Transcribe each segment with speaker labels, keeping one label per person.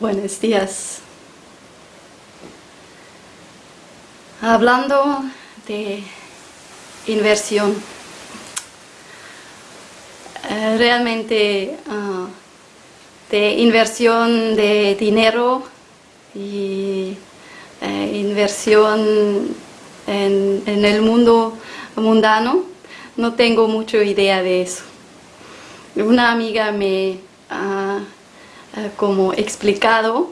Speaker 1: Buenos días. Hablando de inversión, eh, realmente ah, de inversión de dinero y eh, inversión en, en el mundo mundano, no tengo mucha idea de eso. Una amiga me como explicado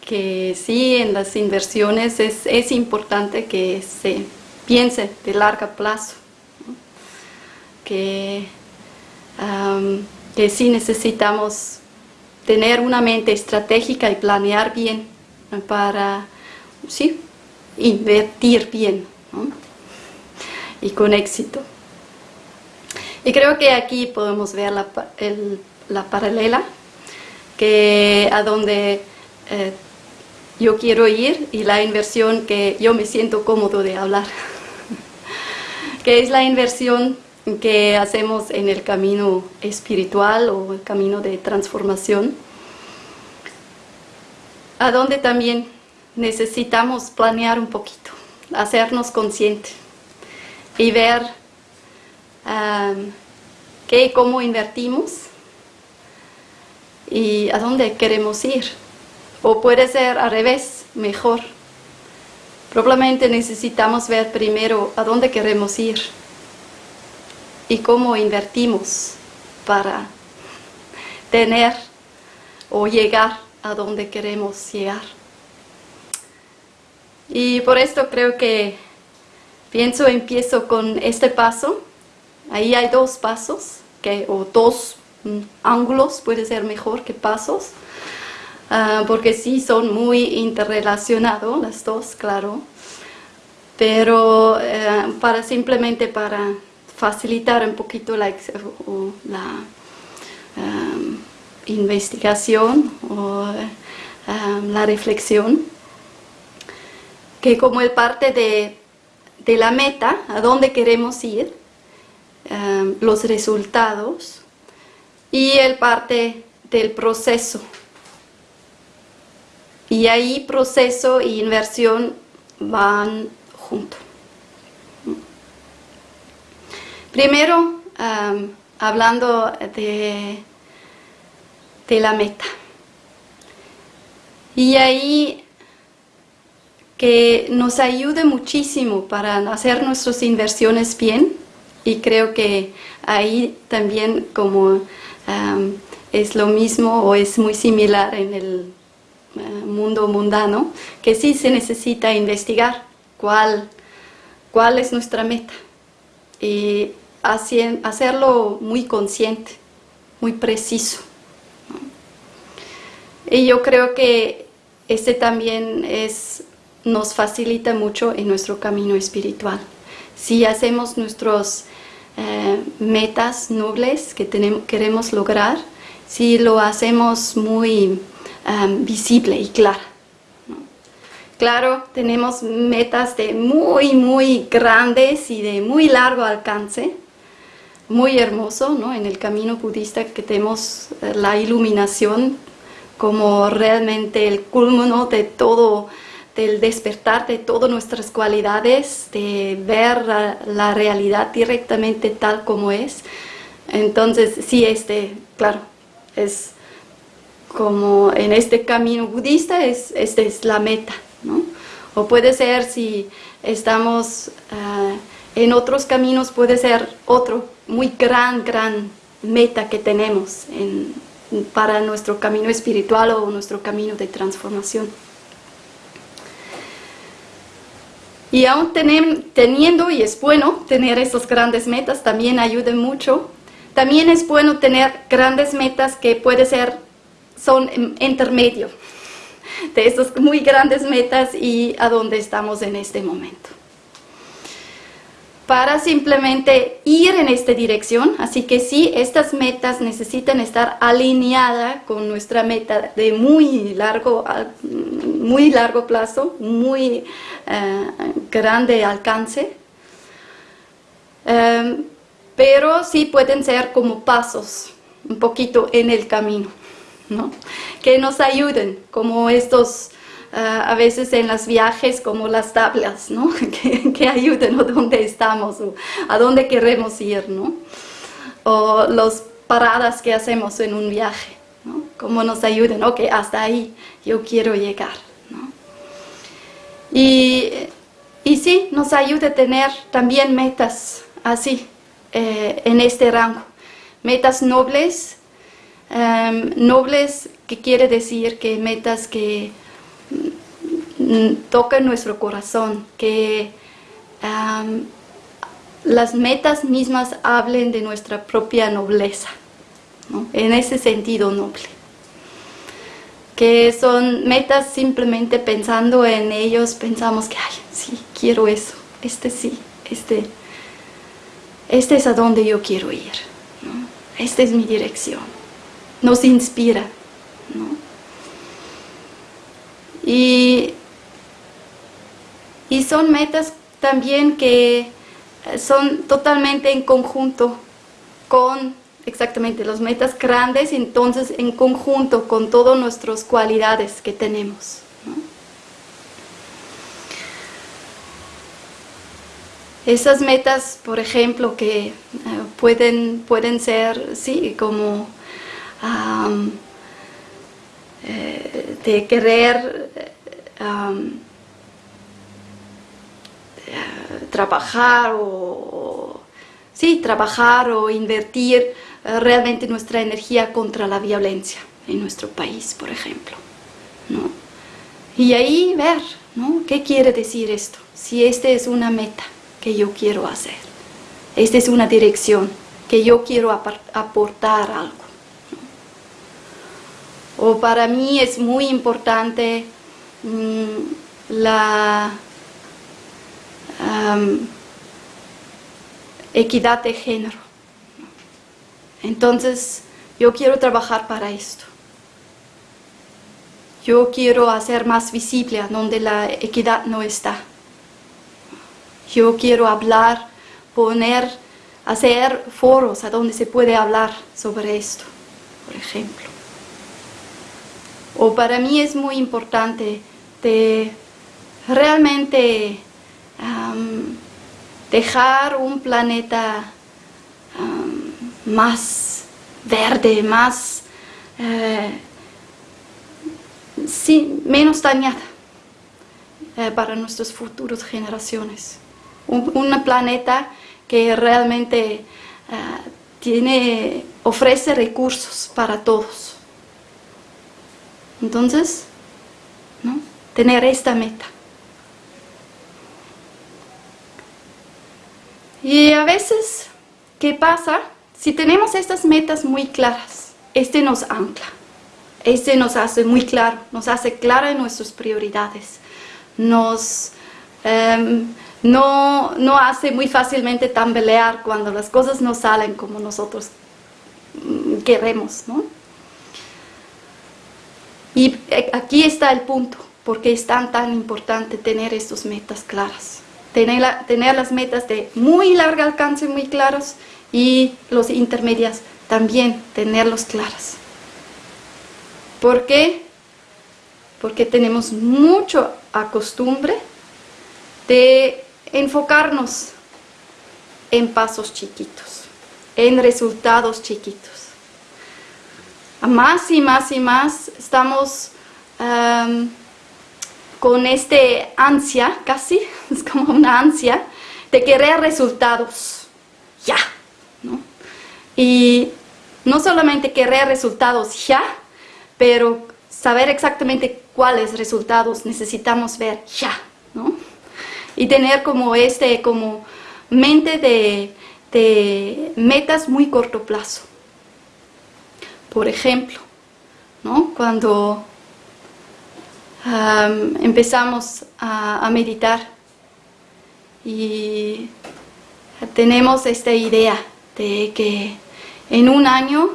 Speaker 1: que sí, en las inversiones es, es importante que se piense de largo plazo, que, que sí necesitamos tener una mente estratégica y planear bien para sí, invertir bien y con éxito. Y creo que aquí podemos ver la, la paralela que a donde eh, yo quiero ir y la inversión que yo me siento cómodo de hablar, que es la inversión que hacemos en el camino espiritual o el camino de transformación, a donde también necesitamos planear un poquito, hacernos conscientes y ver um, qué, cómo invertimos y a dónde queremos ir. O puede ser al revés, mejor. Probablemente necesitamos ver primero a dónde queremos ir y cómo invertimos para tener o llegar a donde queremos llegar. Y por esto creo que pienso, empiezo con este paso. Ahí hay dos pasos, que, o dos ángulos, puede ser mejor que pasos, ah, porque sí son muy interrelacionados las dos, claro. Pero eh, para simplemente para facilitar un poquito la, la um, investigación o um, la reflexión, que como el parte de, de, la meta, a dónde queremos ir, los resultados, y el parte del proceso. Y ahí proceso e inversión van juntos. Primero, hablando de, de la meta. Y ahí que nos ayude muchísimo para hacer nuestras inversiones bien y creo que ahí también como es lo mismo o es muy similar en el eh, mundo mundano, que sí se necesita investigar cuál, cuál es nuestra meta. Y hacerlo muy consciente, muy preciso. Y yo creo que este también es, nos facilita mucho en nuestro camino espiritual. Si hacemos nuestras eh, metas nobles que tenemos, queremos lograr, si lo hacemos muy um, visible y claro. Claro, tenemos metas de muy, muy grandes y de muy largo alcance, muy hermoso, ¿no? En el camino budista que tenemos eh, la iluminación como realmente el culmino de todo, del despertar de todas nuestras cualidades, de ver la, realidad directamente tal como es. Entonces, sí, este, claro, es como en este camino budista, es, esta es la meta, ¿no? O puede ser si estamos ah, en otros caminos, puede ser otro muy gran, gran meta que tenemos para nuestro camino espiritual o nuestro camino de transformación. Y aún teniendo, y es bueno tener esas grandes metas, también ayuda mucho. También es bueno tener grandes metas que puede ser, son intermedio de esas muy grandes metas y a donde estamos en este momento para simplemente ir en esta dirección. Así que sí, estas metas necesitan estar alineadas con nuestra meta de muy largo, muy largo plazo, muy eh, grande alcance. Em, pero sí pueden ser como pasos un poquito en el camino. ¿no? que nos ayuden, como estos, ah, a veces en los viajes, como las tablas, ¿no? que, que, ayuden a dónde estamos o a dónde queremos ir, ¿no? o las paradas que hacemos en un viaje, ¿no? como nos ayuden, ok, hasta ahí yo quiero llegar. ¿no? Y, y sí, nos ayuda a tener también metas así, eh, en este rango. Metas nobles, em, nobles que quiere decir que metas que tocan nuestro corazón, que las metas mismas hablen de nuestra propia nobleza, en ese sentido noble. Que son metas simplemente pensando en ellos, pensamos que, ay, sí, quiero eso, este sí, este este es a donde yo quiero ir, esta es mi dirección, nos inspira. Y, y son metas también que son totalmente en conjunto con exactamente las metas grandes, entonces en conjunto con todas nuestras cualidades que tenemos. Esas metas, por ejemplo, que eh, pueden, pueden ser, sí, como eh, de querer eh, trabajar o, sí, trabajar o invertir realmente nuestra energía contra la violencia en nuestro país, por ejemplo. ¿no? Y ahí ver, ¿no? ¿Qué quiere decir esto? Si esta es una meta que yo quiero hacer. Esta es una dirección que yo quiero aportar algo. O para mí es muy importante mm, la equidad de género. Entonces, yo quiero trabajar para esto. Yo quiero hacer más visible donde la equidad no está. Yo quiero hablar, poner, hacer foros a donde se puede hablar sobre esto, por ejemplo. O para mí es muy importante de realmente dejar un planeta más verde, más eh, menos dañada eh, para nuestras futuras generaciones un, planeta que realmente ah, tiene, ofrece recursos para todos. Entonces, ¿no? tener esta meta. Y a veces, ¿qué pasa? Si tenemos estas metas muy claras, este nos ancla, este nos hace muy claro, nos hace claro en nuestras prioridades, nos em, no, no hace muy fácilmente tambalear cuando las cosas no salen como nosotros mm, queremos, ¿no? Y eh, aquí está el punto, porque es tan, tan importante tener estas metas claras. Tener, las metas de muy largo alcance muy claros y los intermedias también tenerlos claras. ¿Por qué? Porque tenemos mucho acostumbre de enfocarnos en pasos chiquitos, en resultados chiquitos. Más y más y más estamos con este ansia, casi, es como una ansia, de querer resultados ya. Y no solamente querer resultados ya, pero saber exactamente cuáles resultados necesitamos ver ya. ¿no? y tener como este, como mente de, metas muy corto plazo. Por ejemplo, ¿no? cuando empezamos a, meditar y tenemos esta idea de que en un año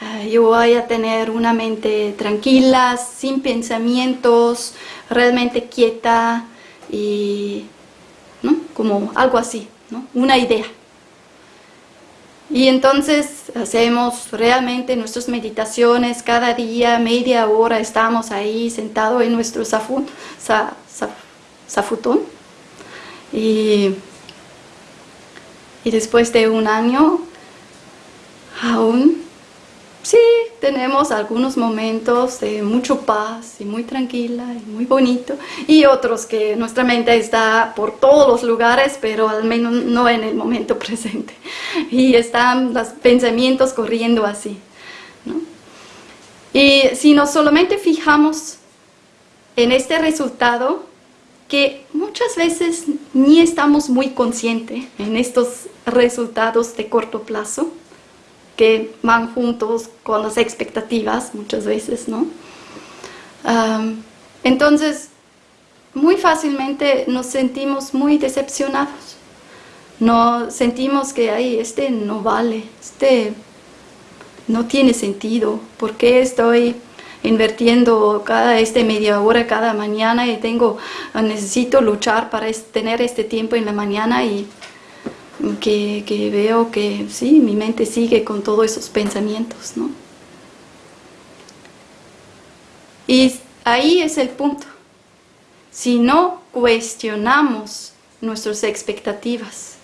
Speaker 1: ah, yo voy a tener una mente tranquila, sin pensamientos, realmente quieta, y como algo así, ¿no? una idea. Y entonces hacemos realmente nuestras meditaciones cada día, media hora estamos ahí sentados en nuestro zafutón. Y, y después de un año aún sí tenemos algunos momentos de mucho paz y muy tranquila y muy bonito y otros que nuestra mente está por todos los lugares pero al menos no en el momento presente. Y están los pensamientos corriendo así y si nos solamente fijamos en este resultado que muchas veces ni estamos muy conscientes en estos resultados de corto plazo que van juntos con las expectativas muchas veces, ¿no? entonces, muy fácilmente nos sentimos muy decepcionados. No sentimos que Ay, este no vale, este no tiene sentido. ¿Por qué estoy invirtiendo cada este media hora cada mañana y tengo necesito luchar para tener este tiempo en la mañana y que, veo que sí, mi mente sigue con todos esos pensamientos, ¿no? Y ahí es el punto. Si no cuestionamos nuestras expectativas,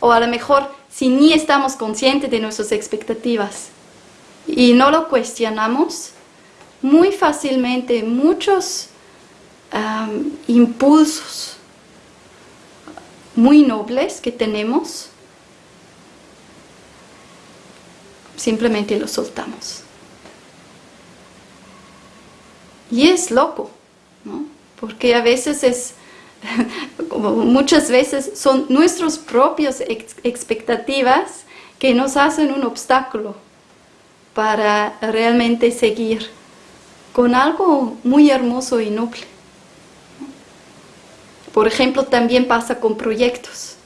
Speaker 1: o a lo mejor si ni estamos conscientes de nuestras expectativas y no lo cuestionamos, muy fácilmente muchos impulsos muy nobles que tenemos, simplemente los soltamos. Y es loco, ¿no? Porque a veces es, como muchas veces son nuestras propias expectativas que nos hacen un obstáculo para realmente seguir con algo muy hermoso y noble. Por ejemplo, también pasa con proyectos,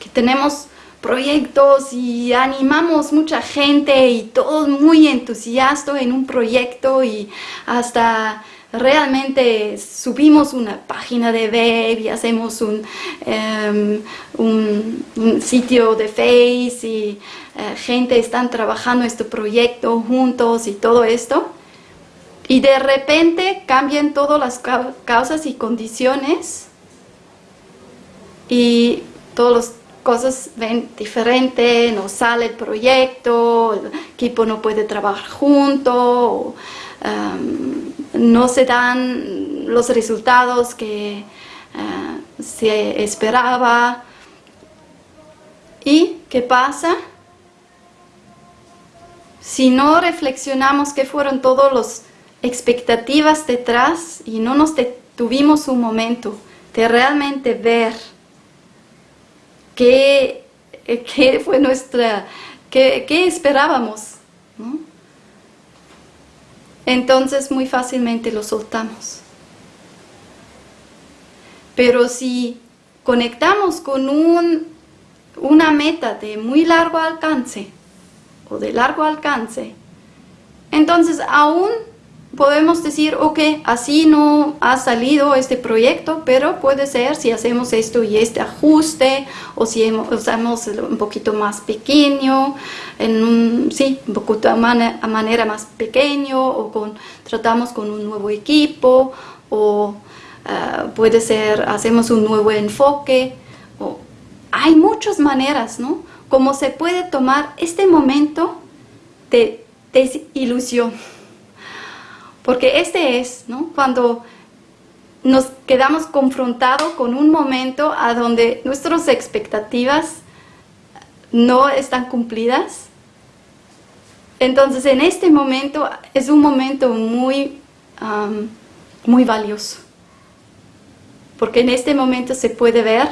Speaker 1: que tenemos proyectos y animamos mucha gente y todos muy entusiastas en un proyecto y hasta realmente subimos una página de web y hacemos un, em, sitio de Face y eh, gente están trabajando este proyecto juntos y todo esto. Y de repente cambian todas las causas y condiciones y todas las cosas ven diferente, no sale el proyecto, el equipo no puede trabajar junto, um, no se dan los resultados que uh, se esperaba. ¿Y qué pasa? Si no reflexionamos qué fueron todas las expectativas detrás y no nos detuvimos un momento de realmente ver qué, qué fue nuestra, qué, esperábamos. Entonces muy fácilmente lo soltamos. Pero si conectamos con un, una meta de muy largo alcance o de largo alcance, entonces aún podemos decir, ok, así no ha salido este proyecto, pero puede ser si hacemos esto y este ajuste, o si usamos un poquito más pequeño, sí, un poquito a, manera más pequeño, o tratamos con un nuevo equipo, o ah, puede ser, hacemos un nuevo enfoque, hay muchas maneras, ¿no? Como se puede tomar este momento de desilusión porque este es, ¿no? Cuando nos quedamos confrontados con un momento a donde nuestras expectativas no están cumplidas. Entonces en este momento es un momento muy, muy valioso. Porque en este momento se puede ver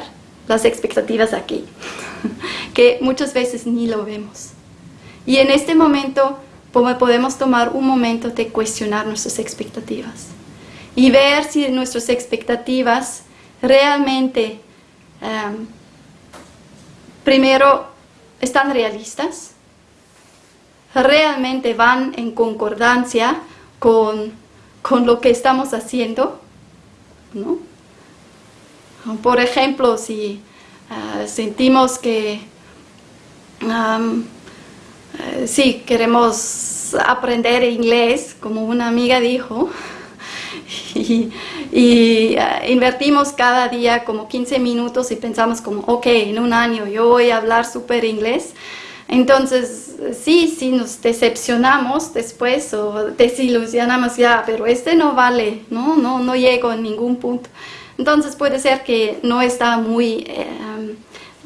Speaker 1: las expectativas aquí, que muchas veces ni lo vemos. Y en este momento podemos tomar un momento de cuestionar nuestras expectativas y ver si nuestras expectativas realmente, em, primero, están realistas, realmente van en concordancia con, lo que estamos haciendo, Por ejemplo, si eh, sentimos que eh, sí, queremos aprender inglés, como una amiga dijo, y, eh, invertimos cada día como 15 minutos y pensamos como, ok, en un año yo voy a hablar súper inglés. Entonces, sí, sí nos decepcionamos después o desilusionamos ya, pero este no vale, no, no, no llego a ningún punto. Entonces puede ser que no está muy eh,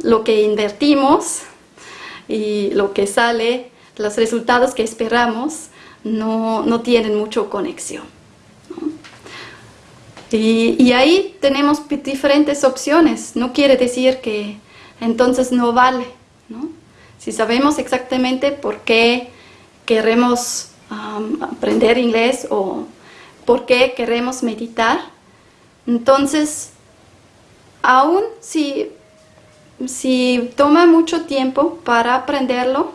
Speaker 1: lo que invertimos y lo que sale, los resultados que esperamos no, no tienen mucha conexión. Y, ahí tenemos diferentes opciones, no quiere decir que entonces no vale. Si sabemos exactamente por qué queremos aprender inglés o por qué queremos meditar, entonces, aún si, si toma mucho tiempo para aprenderlo,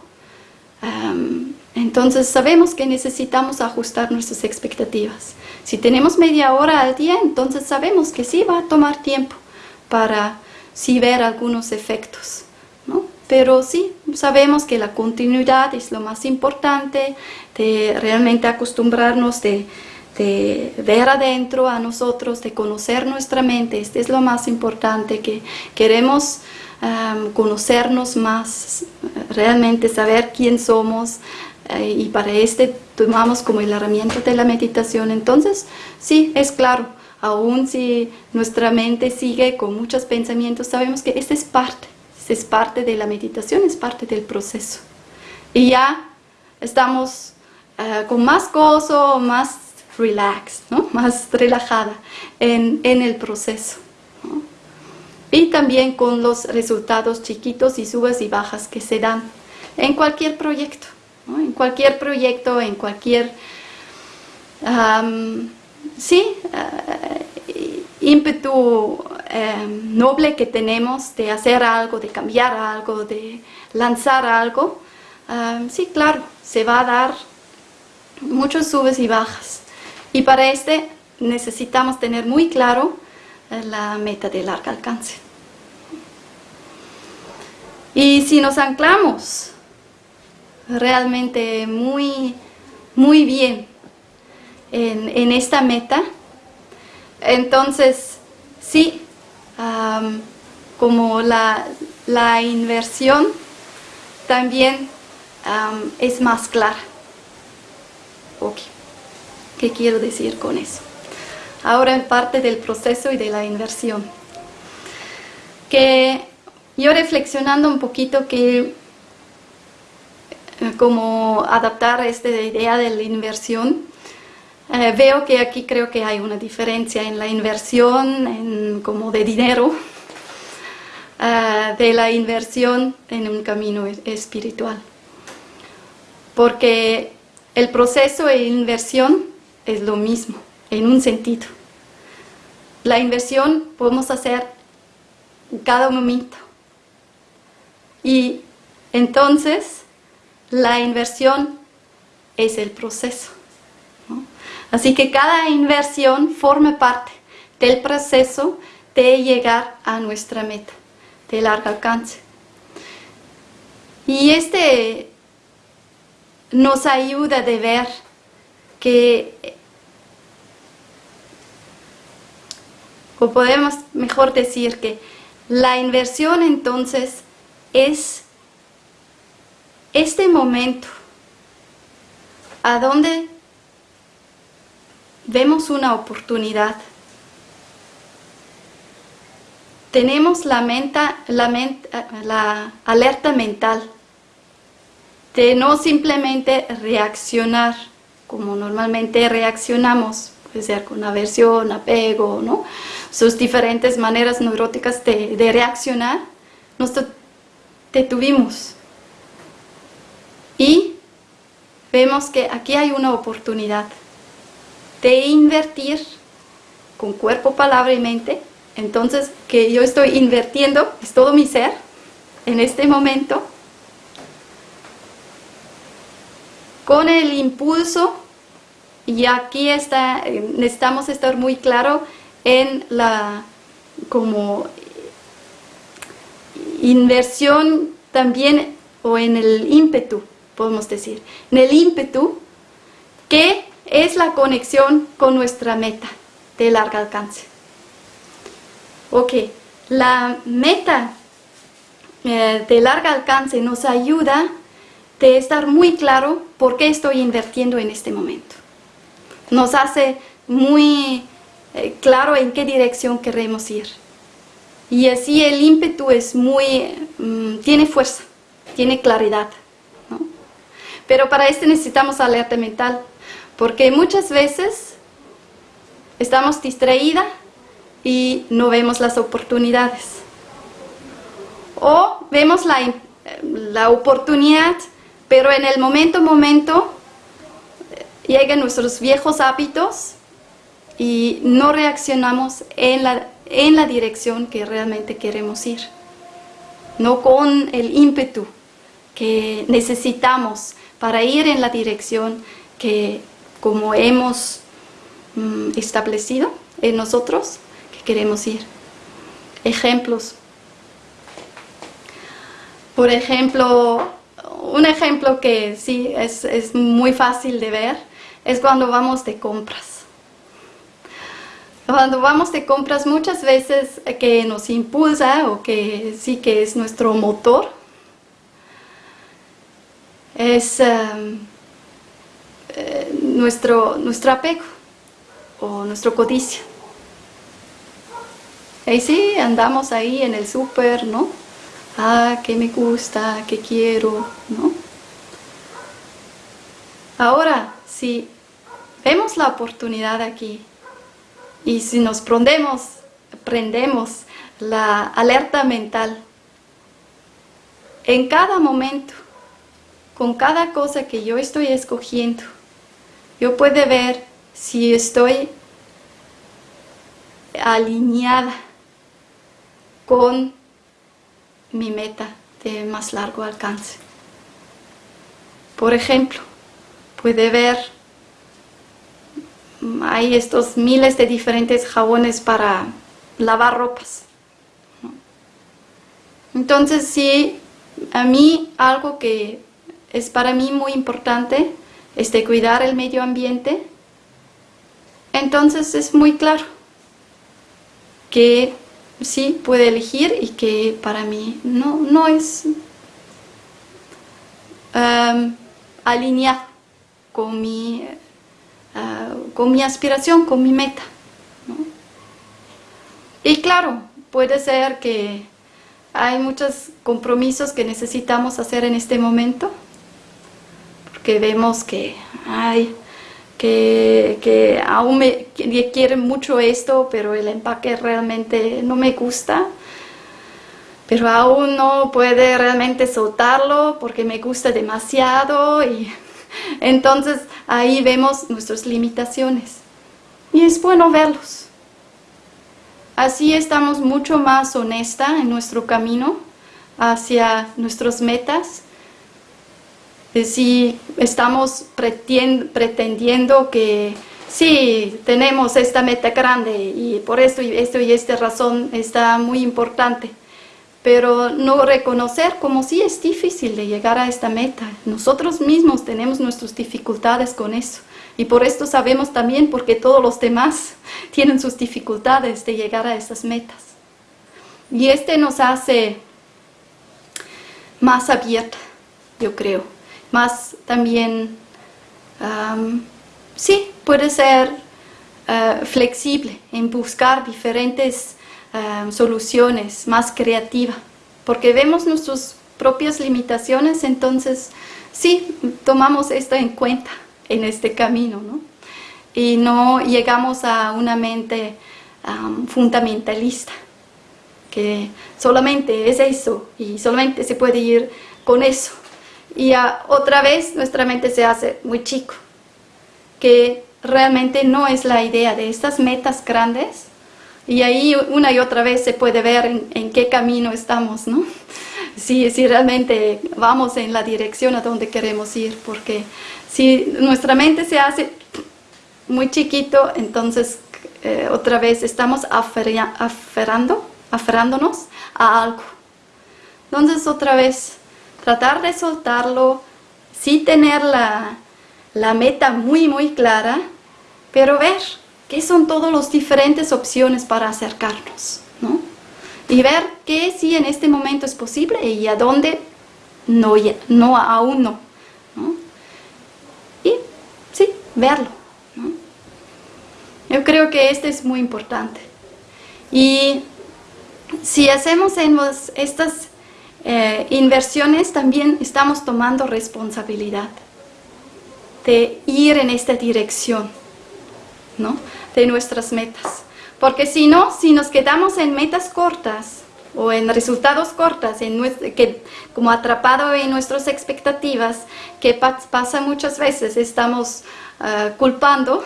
Speaker 1: entonces sabemos que necesitamos ajustar nuestras expectativas. Si tenemos media hora al día, entonces sabemos que sí va a tomar tiempo para sí ver algunos efectos. ¿no? Pero sí, sabemos que la continuidad es lo más importante, de realmente acostumbrarnos de, de ver adentro a nosotros, de conocer nuestra mente. Este es lo más importante, que queremos conocernos más, realmente saber quién somos, eh, y para este tomamos como la herramienta de la meditación. Entonces, sí, es claro, aún si nuestra mente sigue con muchos pensamientos, sabemos que este es parte, este es parte de la meditación, es parte del proceso. Y ya estamos eh, con más gozo, más relax, ¿no? más relajada en, en el proceso. Y también con los resultados chiquitos y subas y bajas que se dan en cualquier proyecto en cualquier proyecto, en cualquier sí, eh, ímpetu em, noble que tenemos de hacer algo, de cambiar algo, de lanzar algo, sí, claro, se va a dar muchos subes y bajas. Y para este necesitamos tener muy claro la meta de largo alcance. Y si nos anclamos realmente muy, muy bien en, esta meta. Entonces, sí, como la, inversión también es más clara. ¿Qué quiero decir con eso? Ahora en parte del proceso y de la inversión. Que yo reflexionando un poquito que eh, como adaptar esta idea de la inversión. Eh, veo que aquí creo que hay una diferencia en la inversión en, como de dinero, eh, de la inversión en un camino espiritual. Porque el proceso de inversión es lo mismo, en un sentido. La inversión podemos hacer en cada momento. Y entonces la inversión es el proceso. Así que cada inversión forma parte del proceso de llegar a nuestra meta de largo alcance. Y este nos ayuda de ver que, o podemos mejor decir que la inversión entonces es este momento, a donde vemos una oportunidad, tenemos la, la, la alerta mental de no simplemente reaccionar como normalmente reaccionamos, con aversión, apego, ¿no? sus diferentes maneras neuróticas de, de reaccionar, nos detuvimos y vemos que aquí hay una oportunidad de invertir con cuerpo, palabra y mente. Entonces, que yo estoy invirtiendo, es todo mi ser, en este momento, con el impulso, y aquí está, necesitamos estar muy claro en la como inversión también o en el ímpetu podemos decir, en el ímpetu, que es la conexión con nuestra meta de largo alcance. Ok, la meta eh, de largo alcance nos ayuda de estar muy claro por qué estoy invirtiendo en este momento. Nos hace muy eh, claro en qué dirección queremos ir. Y así el ímpetu es muy, mm, tiene fuerza, tiene claridad. Pero para esto necesitamos alerta mental, porque muchas veces estamos distraídas y no vemos las oportunidades. O vemos la, la oportunidad, pero en el momento, momento, eh, llegan nuestros viejos hábitos y no reaccionamos en la, en la dirección que realmente queremos ir. No con el ímpetu que necesitamos para ir en la dirección que como hemos mm, establecido en nosotros que queremos ir. Ejemplos. Por ejemplo, un ejemplo que sí es, es muy fácil de ver es cuando vamos de compras. Cuando vamos de compras muchas veces que nos impulsa o que sí que es nuestro motor, es em, eh, nuestro, apego o nuestro codicia. Y sí, andamos ahí en el súper, ¿no? Ah, que me gusta, que quiero, ¿no? Ahora, si vemos la oportunidad aquí y si nos prendemos, prendemos la alerta mental en cada momento, con cada cosa que yo estoy escogiendo, yo puedo ver si estoy alineada con mi meta de más largo alcance. Por ejemplo, puede ver hay estos miles de diferentes jabones para lavar ropas. Entonces, sí, a mí algo que es para mí muy importante es cuidar el medio ambiente. Entonces es muy claro que sí puede elegir y que para mí no, no es um, alineado con mi Ah, con mi aspiración, con mi meta. Y claro, puede ser que hay muchos compromisos que necesitamos hacer en este momento, porque vemos que, hay que, que aún me quieren mucho esto, pero el empaque realmente no me gusta, pero aún no puede realmente soltarlo porque me gusta demasiado y entonces ahí vemos nuestras limitaciones y es bueno verlos. Así estamos mucho más honesta en nuestro camino hacia nuestras metas. Si estamos pretendiendo que sí, tenemos esta meta grande y por esto y esto y esta razón está muy importante pero no reconocer como sí es difícil de llegar a esta meta. Nosotros mismos tenemos nuestras dificultades con eso. Y por esto sabemos también porque todos los demás tienen sus dificultades de llegar a esas metas. Y este nos hace más abierta, yo creo. Más también, sí, puede ser eh, flexible en buscar diferentes Em, soluciones, más creativa, porque vemos nuestras propias limitaciones, entonces sí, tomamos esto en cuenta en este camino, ¿no? Y no llegamos a una mente fundamentalista, que solamente es eso y solamente se puede ir con eso. Y otra vez nuestra mente se hace muy chico, que realmente no es la idea de estas metas grandes, y ahí una y otra vez se puede ver en, qué camino estamos, ¿no? Si, si, realmente vamos en la dirección a donde queremos ir, porque si nuestra mente se hace muy chiquito, entonces eh, otra vez estamos aferrando, aferrándonos a algo. Entonces otra vez, tratar de soltarlo sí tener la, la meta muy, muy clara, pero ver qué son todas las diferentes opciones para acercarnos, ¿no? Y ver qué sí en este momento es posible y a dónde no, no aún no, ¿no? Y sí, verlo. Yo creo que este es muy importante. Y si hacemos estas eh, inversiones, también estamos tomando responsabilidad de ir en esta dirección, ¿no? De nuestras metas. Porque si no, si nos quedamos en metas cortas o en resultados cortos, en que, como atrapado en nuestras expectativas, que pasa muchas veces, estamos ah, culpando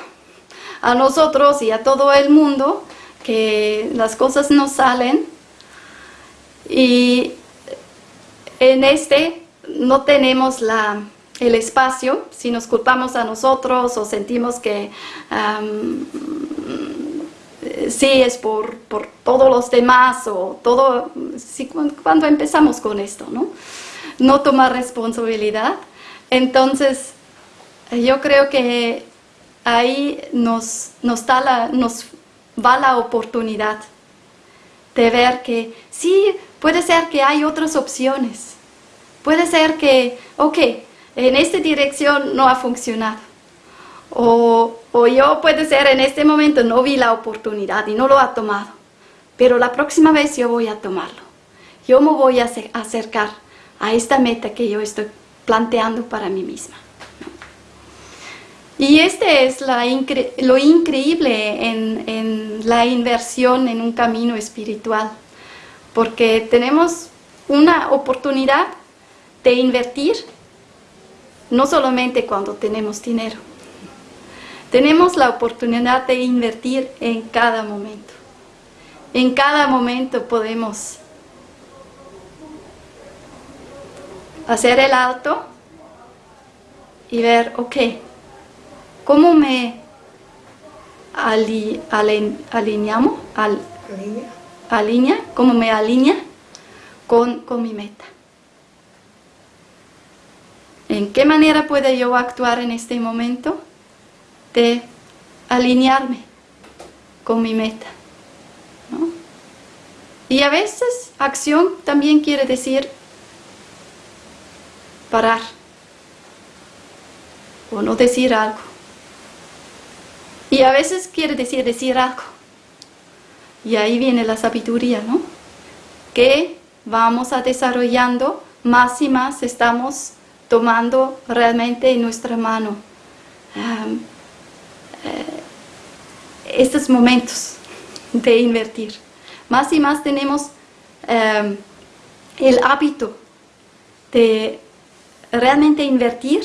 Speaker 1: a nosotros y a todo el mundo que las cosas no salen y en este no tenemos la, el espacio, si nos culpamos a nosotros o sentimos que sí es por, todos los demás o todo, cuando empezamos con esto, ¿no? No tomar responsabilidad. Entonces, yo creo que ahí nos, nos, da la, nos va la oportunidad de ver que sí, puede ser que hay otras opciones. Puede ser que, ok, en esta dirección no ha funcionado. O, o yo puede ser en este momento no vi la oportunidad y no lo ha tomado. Pero la próxima vez yo voy a tomarlo. Yo me voy a acercar a esta meta que yo estoy planteando para mí misma. Y este es lo increíble en, la inversión en un camino espiritual, porque tenemos una oportunidad de invertir no solamente cuando tenemos dinero, tenemos la oportunidad de invertir en cada momento. En cada momento podemos hacer el alto y ver, ok, ¿Cómo me alineamos? Al, alinea. ¿Cómo me alinea con, con mi meta? ¿En qué manera puedo yo actuar en este momento de alinearme con mi meta? Y a veces acción también quiere decir parar o no decir algo. Y a veces quiere decir decir algo. Y ahí viene la sabiduría, ¿no? Que vamos a desarrollando más y más estamos tomando realmente en nuestra mano eh, estos momentos de invertir. Más y más tenemos el hábito de realmente invertir,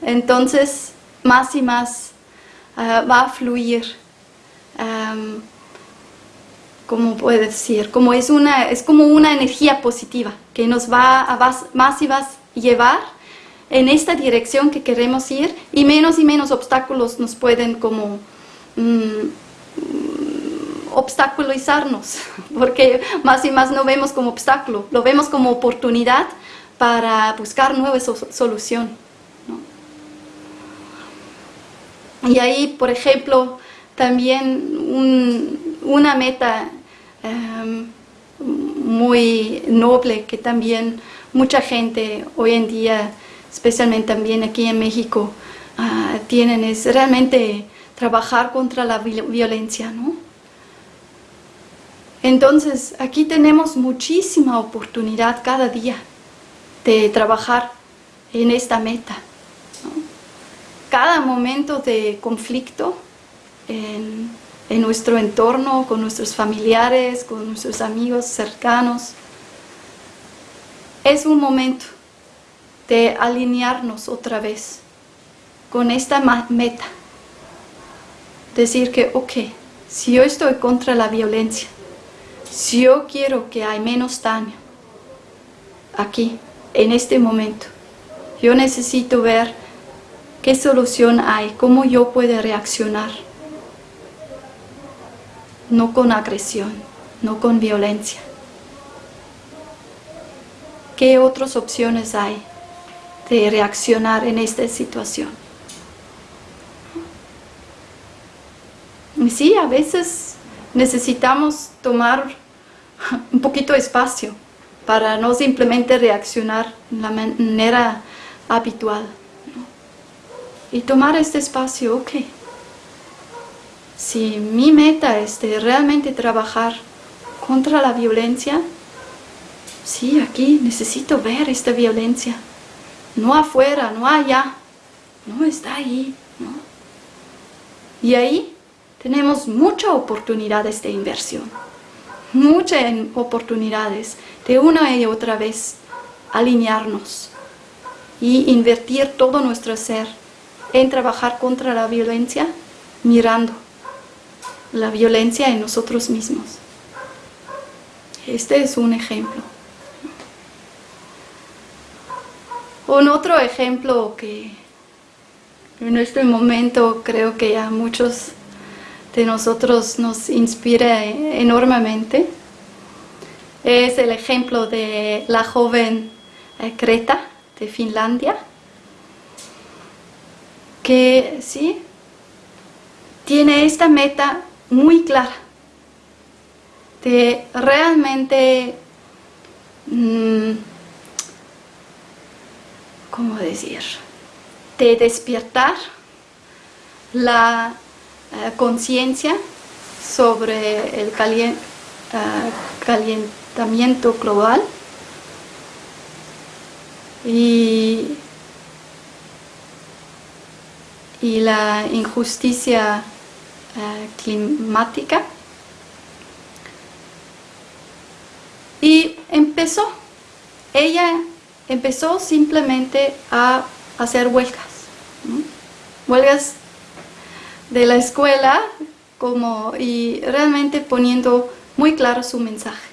Speaker 1: entonces más y más Ah, va a fluir, como puede decir, como es, una, es como una energía positiva que nos va a más y más llevar en esta dirección que queremos ir y menos y menos obstáculos nos pueden como mm, obstaculizarnos, porque más y más no vemos como obstáculo, lo vemos como oportunidad para buscar nueva solución. Y ahí, por ejemplo, también una meta em, muy noble que también mucha gente hoy en día, especialmente también aquí en México, ah, tienen es realmente trabajar contra la violencia, ¿no? Entonces, aquí tenemos muchísima oportunidad cada día de trabajar en esta meta cada momento de conflicto en, nuestro entorno, con nuestros familiares, con nuestros amigos cercanos, es un momento de alinearnos otra vez con esta meta. Decir que, ok, si yo estoy contra la violencia, si yo quiero que hay menos daño aquí, en este momento, yo necesito ver ¿Qué solución hay? ¿Cómo yo puedo reaccionar? No con agresión, no con violencia. ¿Qué otras opciones hay? de reaccionar en esta situación. Sí, a veces necesitamos tomar un poquito de espacio para no simplemente reaccionar de la manera habitual. Y tomar este espacio, ok. Si mi meta es de realmente trabajar contra la violencia, sí, aquí necesito ver esta violencia. No afuera, no allá, no está ahí. Y ahí tenemos muchas oportunidades de inversión, muchas oportunidades de una y otra vez alinearnos y invertir todo nuestro ser en trabajar contra la violencia mirando la violencia en nosotros mismos. Este es un ejemplo. Un otro ejemplo que en este momento creo que a muchos de nosotros nos inspira enormemente es el ejemplo de la joven Creta eh, de Finlandia que sí tiene esta meta muy clara de realmente mm, ¿cómo decir? de despiertar la eh, conciencia sobre el eh, calentamiento global. Y, y la injusticia eh, climática. Y empezó. Ella empezó simplemente a hacer huelgas huelgas de la escuela como y realmente poniendo muy claro su mensaje.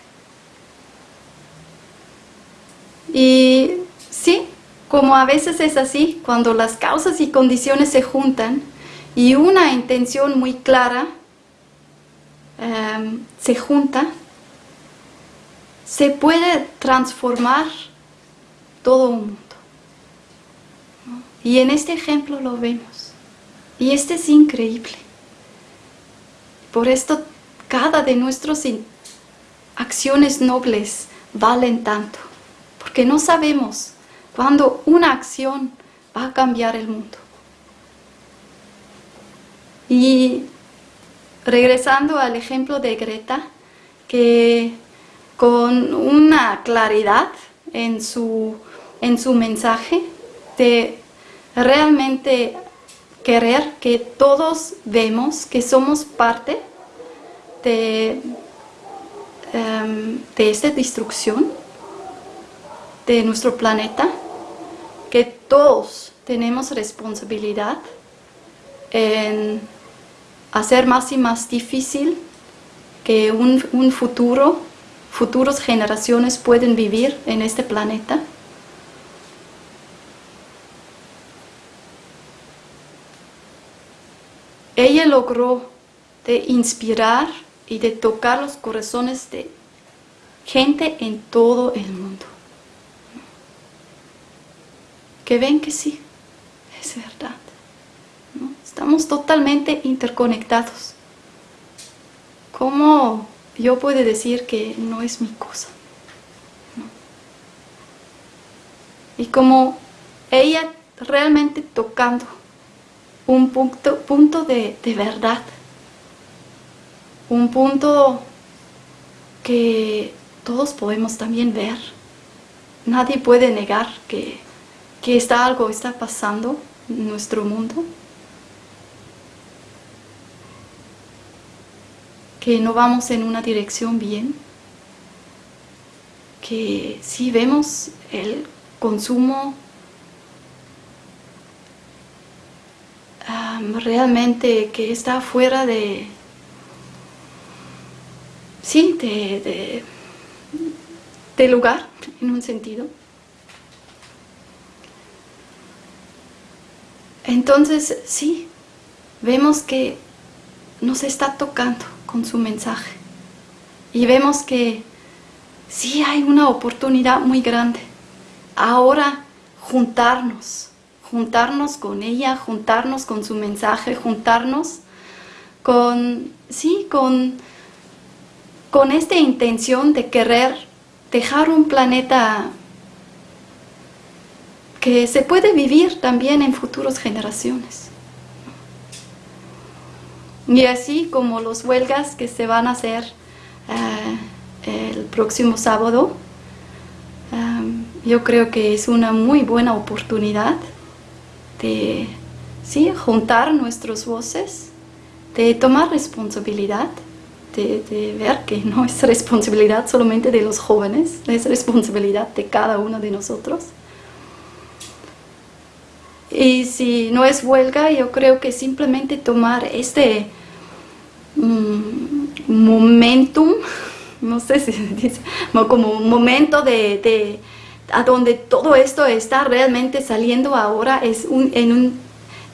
Speaker 1: Y sí, como a veces es así, cuando las causas y condiciones se juntan y una intención muy clara em, se junta, se puede transformar todo un mundo. Y en este ejemplo lo vemos. Y este es increíble. Por esto cada de nuestras acciones nobles valen tanto. Porque no sabemos cuándo una acción va a cambiar el mundo. Y regresando al ejemplo de Greta, que con una claridad en su, en su mensaje de realmente querer que todos vemos que somos parte de, em, de esta destrucción de nuestro planeta, que todos tenemos responsabilidad en hacer más y más difícil que un, un futuro, futuras generaciones pueden vivir en este planeta. Ella logró de inspirar y de tocar los corazones de gente en todo el mundo. Que ven que sí, es verdad. Estamos totalmente interconectados. ¿Cómo yo puedo decir que no es mi cosa? Y como ella realmente tocando un punto, punto de, de verdad, un punto que todos podemos también ver. Nadie puede negar que, que está algo está pasando en nuestro mundo. que no vamos en una dirección bien, que si vemos el consumo realmente que está fuera de, sí, de, de lugar en un sentido. Entonces, sí, vemos que nos está tocando con su mensaje. Y vemos que sí hay una oportunidad muy grande. Ahora, juntarnos, juntarnos con ella, juntarnos con su mensaje, juntarnos con, sí, con, con esta intención de querer dejar un planeta que se puede vivir también en futuras generaciones. Y así como los huelgas que se van a hacer eh, el próximo sábado, eh, yo creo que es una muy buena oportunidad de juntar nuestras voces, de tomar responsabilidad, de, ver que no es responsabilidad solamente de los jóvenes, es responsabilidad de cada uno de nosotros. Y si no es huelga, yo creo que simplemente tomar este mm, momentum, no sé si se dice, como un momento de, a donde todo esto está realmente saliendo ahora, es un,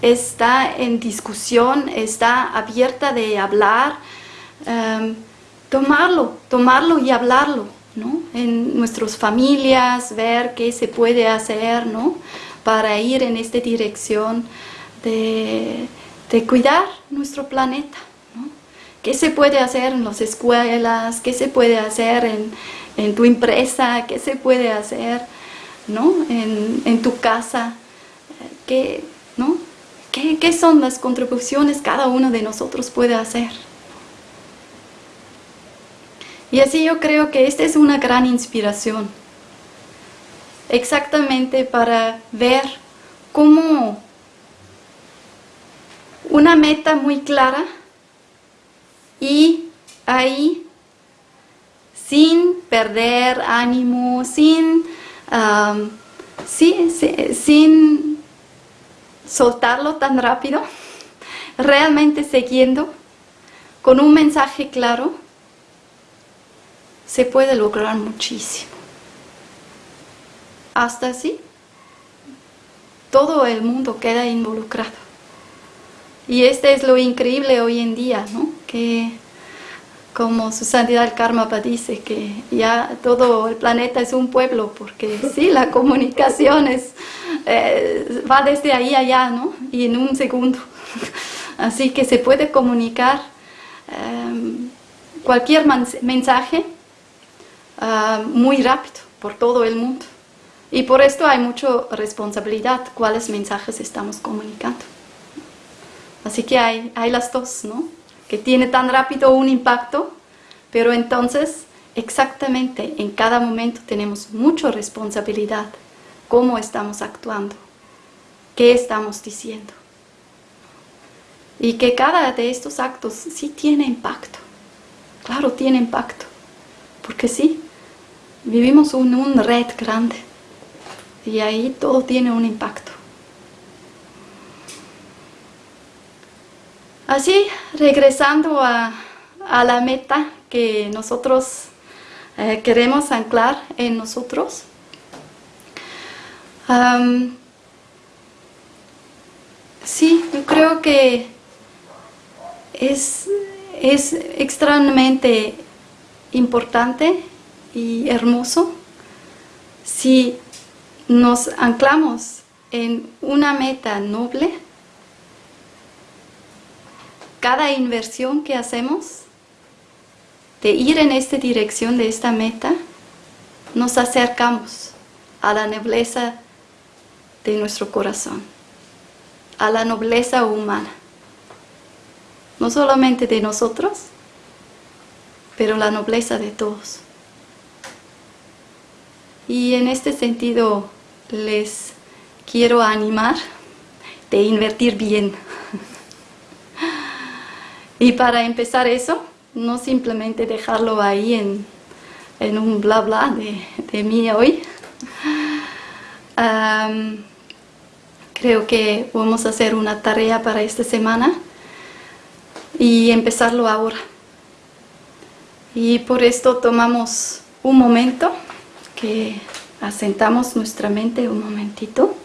Speaker 1: está en discusión, está abierta de hablar, um, tomarlo, tomarlo y hablarlo, ¿no? En nuestras familias, ver qué se puede hacer, ¿no? para ir en esta dirección de, cuidar nuestro planeta. ¿Qué se puede hacer en las escuelas? ¿Qué se puede hacer en, tu empresa? ¿Qué se puede hacer ¿no? en, tu casa? ¿Qué, ¿no? ¿Qué, ¿Qué son las contribuciones cada uno de nosotros puede hacer? Y así yo creo que esta es una gran inspiración exactamente para ver cómo una meta muy clara y ahí sin perder ánimo, sin, sin soltarlo tan rápido, realmente siguiendo con un mensaje claro, se puede lograr muchísimo hasta así todo el mundo queda involucrado. Y este es lo increíble hoy en día, ¿no? Que como su santidad el Karma dice, que ya todo el planeta es un pueblo, porque sí, la comunicación es, eh, va desde ahí a allá, ¿no? Y en un segundo. Así que se puede comunicar em, cualquier mensaje ah, muy rápido por todo el mundo. Y por esto hay mucha responsabilidad, cuáles mensajes estamos comunicando. Así que hay, hay las dos, ¿no? Que tiene tan rápido un impacto, pero entonces exactamente en cada momento tenemos mucha responsabilidad cómo estamos actuando, qué estamos diciendo. Y que cada de estos actos sí tiene impacto. Claro, tiene impacto. Porque sí, vivimos en un red grande y ahí todo tiene un impacto. Así, regresando a, la meta que nosotros eh, queremos anclar en nosotros, sí, yo creo que es, es extremadamente importante y hermoso si nos anclamos en una meta noble, cada inversión que hacemos de ir en esta dirección de esta meta, nos acercamos a la nobleza de nuestro corazón, a la nobleza humana. No solamente de nosotros, pero la nobleza de todos. Y en este sentido, les quiero animar de invertir bien. Y para empezar eso, no simplemente dejarlo ahí en, en un bla bla de, de mí hoy. creo que vamos a hacer una tarea para esta semana y empezarlo ahora. Y por esto tomamos un momento que asentamos nuestra mente un momentito.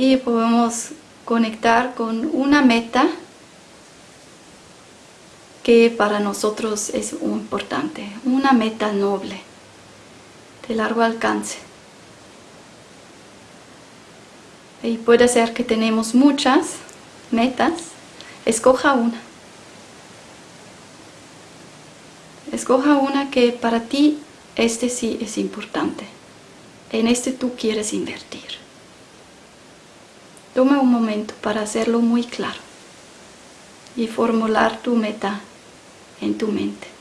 Speaker 1: Y podemos conectar con una meta que para nosotros es importante, una meta noble, de largo alcance. Y puede ser que tenemos muchas metas, escoja una. Escoja una que para ti este sí es importante. En este tú quieres invertir. Toma un momento para hacerlo muy claro y formular tu meta en tu mente.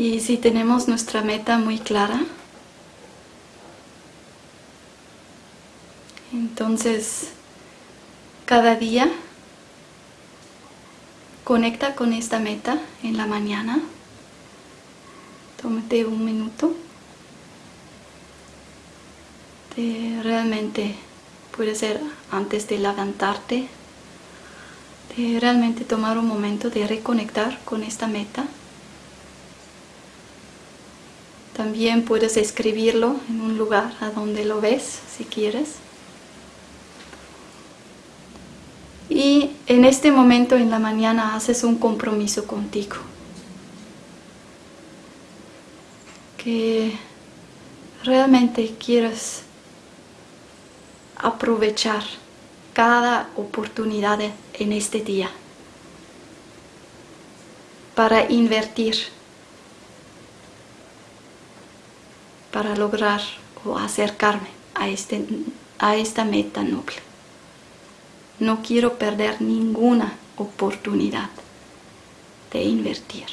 Speaker 1: Y si tenemos nuestra meta muy clara, entonces cada día conecta con esta meta en la mañana. Tómate un minuto. De realmente puede ser antes de levantarte, de realmente tomar un momento de reconectar con esta meta. También puedes escribirlo en un lugar a donde lo ves, si quieres. Y en este momento en la mañana haces un compromiso contigo. Que realmente quieres aprovechar cada oportunidad en este día para invertir para lograr o acercarme a, este, a esta meta noble. No quiero perder ninguna oportunidad de invertir.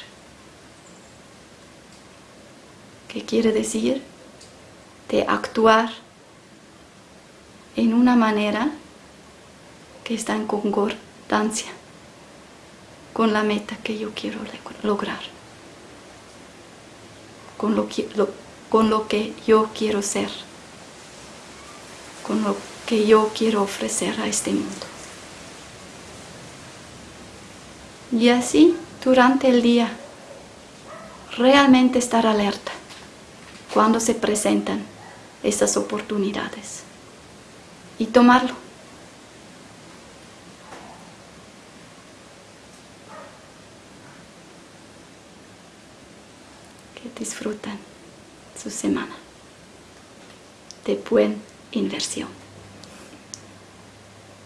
Speaker 1: ¿Qué quiere decir? De actuar en una manera que está en concordancia con la meta que yo quiero lograr, con lo, que, con lo que yo quiero ser, con lo que yo quiero ofrecer a este mundo. Y así, durante el día, realmente estar alerta cuando se presentan estas oportunidades y tomarlo. Que disfrutan su semana de buena inversión.